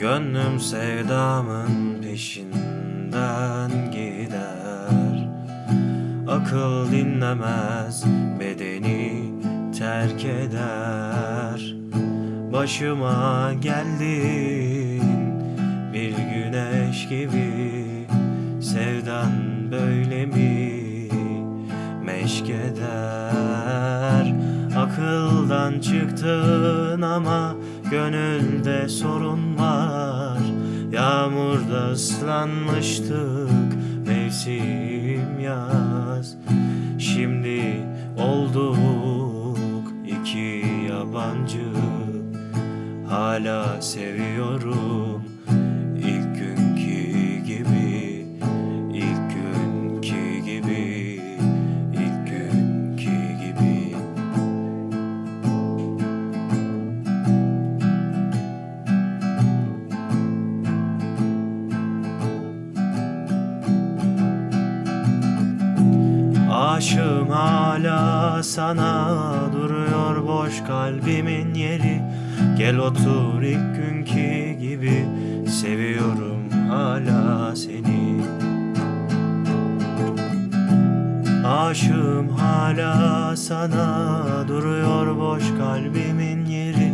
Gönlüm sevdamın peşinden gider. Akıl dinlemez bedeni terk eder. Başıma geldin bir güneş gibi. Sevdan böyle mi meşk eder çıktın ama gönülde sorun var. Yağmurda ıslanmıştık mevsim yaz. Şimdi olduk iki yabancı Hala seviyorum Aşığım hala sana duruyor boş kalbimin yeri Gel otur ilk günkü gibi seviyorum hala seni. Aşığım hala sana duruyor boş kalbimin yeri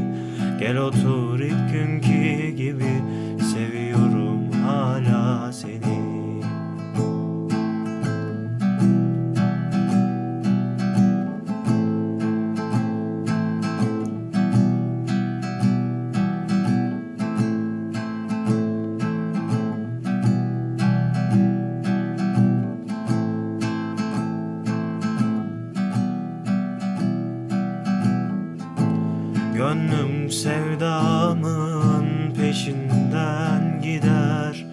Gel otur ilk günkü Gönlüm sevdamın peşinden gider.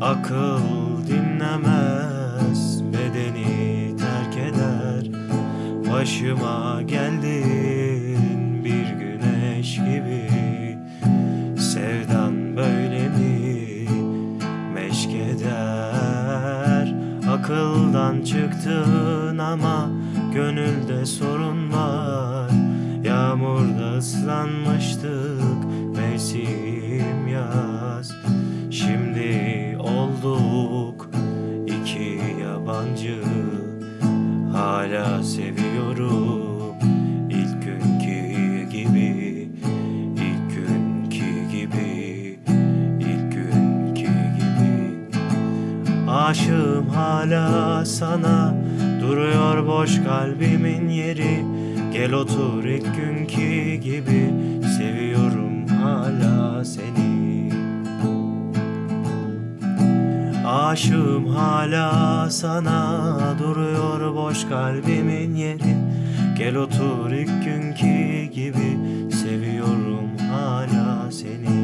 Akıl dinlemez bedeni terk eder. Başıma geldin bir güneş gibi. Sevdan böyle mi? Meşk eder. Akıldan çıktın ama gönülde sorun var Yağmurda ıslanmıştık mevsim yaz. Şimdi olduk iki yabancı Hala seviyorum. İlk günkü gibi ilk günkü gibi ilk günkü gibi. Aşığım hala sana Duruyor boş kalbimin yeri Gel otur ilk günkü gibi Seviyorum hala seni. Aşığım hala sana Duruyor boş kalbimin yeri. Gel otur ilk günkü gibi Seviyorum hala seni